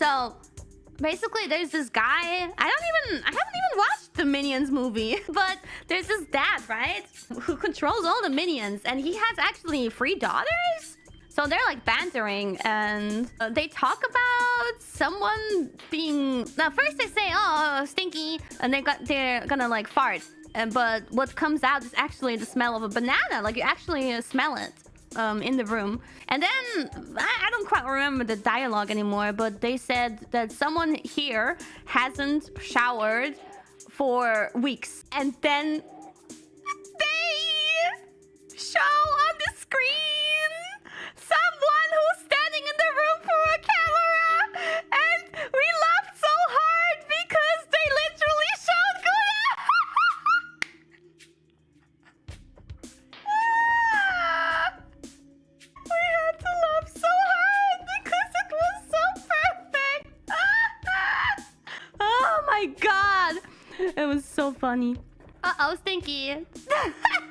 So basically there's this guy i don't even i haven't even watched the minions movie but there's this dad right who controls all the minions and he has actually three daughters? So they're like bantering and they talk about someone being now first they say oh stinky and they got they're gonna like fart and but what comes out is actually the smell of a banana like you actually smell it um, in the room. And then, I, I don't quite remember the dialogue anymore, but they said that someone here hasn't showered for weeks. And then my god. It was so funny. Uh-oh, Stinky.